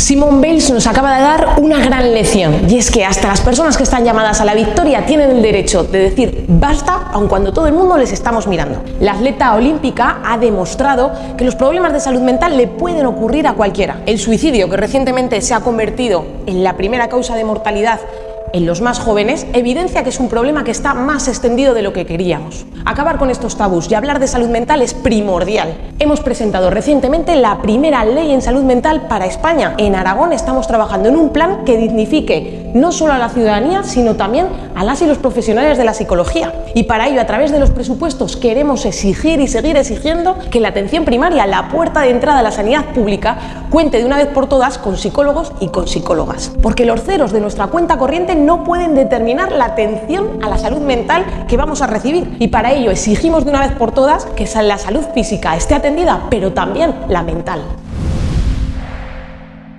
Simone Bales nos acaba de dar una gran lección y es que hasta las personas que están llamadas a la victoria tienen el derecho de decir basta aun cuando todo el mundo les estamos mirando. La atleta olímpica ha demostrado que los problemas de salud mental le pueden ocurrir a cualquiera. El suicidio, que recientemente se ha convertido en la primera causa de mortalidad en los más jóvenes evidencia que es un problema que está más extendido de lo que queríamos. Acabar con estos tabús y hablar de salud mental es primordial. Hemos presentado recientemente la primera ley en salud mental para España. En Aragón estamos trabajando en un plan que dignifique no solo a la ciudadanía, sino también a las y los profesionales de la psicología. Y para ello, a través de los presupuestos, queremos exigir y seguir exigiendo que la atención primaria, la puerta de entrada a la sanidad pública, cuente de una vez por todas con psicólogos y con psicólogas. Porque los ceros de nuestra cuenta corriente no pueden determinar la atención a la salud mental que vamos a recibir. Y para ello exigimos de una vez por todas que la salud física esté atendida, pero también la mental.